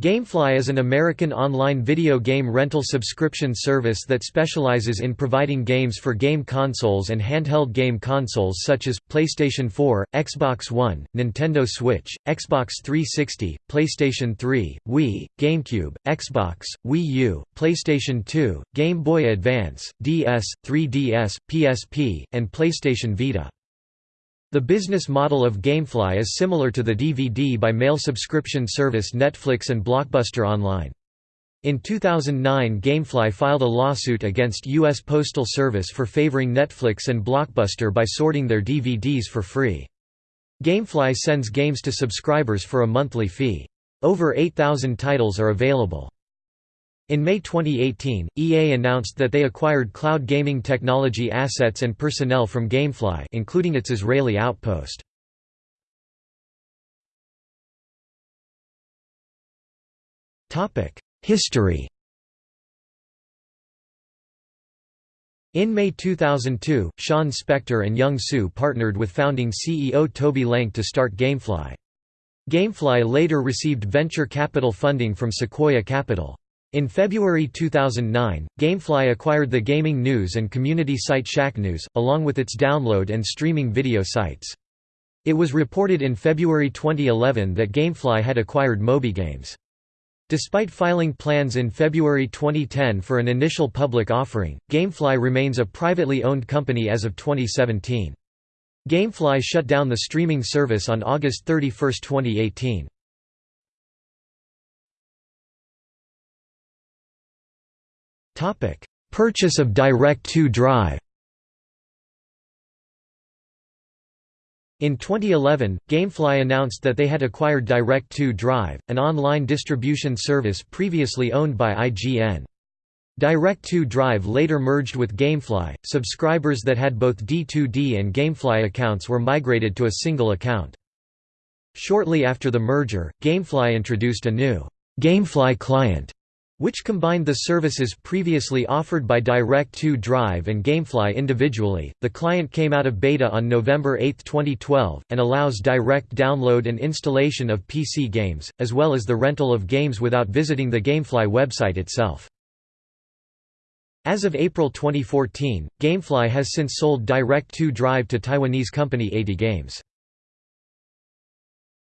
Gamefly is an American online video game rental subscription service that specializes in providing games for game consoles and handheld game consoles such as, PlayStation 4, Xbox One, Nintendo Switch, Xbox 360, PlayStation 3, Wii, GameCube, Xbox, Wii U, PlayStation 2, Game Boy Advance, DS, 3DS, PSP, and PlayStation Vita. The business model of Gamefly is similar to the DVD by mail subscription service Netflix and Blockbuster Online. In 2009 Gamefly filed a lawsuit against U.S. Postal Service for favoring Netflix and Blockbuster by sorting their DVDs for free. Gamefly sends games to subscribers for a monthly fee. Over 8,000 titles are available. In May 2018, EA announced that they acquired cloud gaming technology assets and personnel from Gamefly including its Israeli outpost. History In May 2002, Sean Spector and Young Soo partnered with founding CEO Toby Lenk to start Gamefly. Gamefly later received venture capital funding from Sequoia Capital. In February 2009, Gamefly acquired the gaming news and community site Shacknews, along with its download and streaming video sites. It was reported in February 2011 that Gamefly had acquired MobyGames. Despite filing plans in February 2010 for an initial public offering, Gamefly remains a privately owned company as of 2017. Gamefly shut down the streaming service on August 31, 2018. Purchase of Direct2 Drive In 2011, Gamefly announced that they had acquired Direct2 Drive, an online distribution service previously owned by IGN. Direct2 Drive later merged with Gamefly. Subscribers that had both D2D and Gamefly accounts were migrated to a single account. Shortly after the merger, Gamefly introduced a new Gamefly client which combined the services previously offered by Direct2 Drive and Gamefly individually. The client came out of beta on November 8, 2012, and allows direct download and installation of PC games, as well as the rental of games without visiting the Gamefly website itself. As of April 2014, Gamefly has since sold Direct2 Drive to Taiwanese company 80 Games.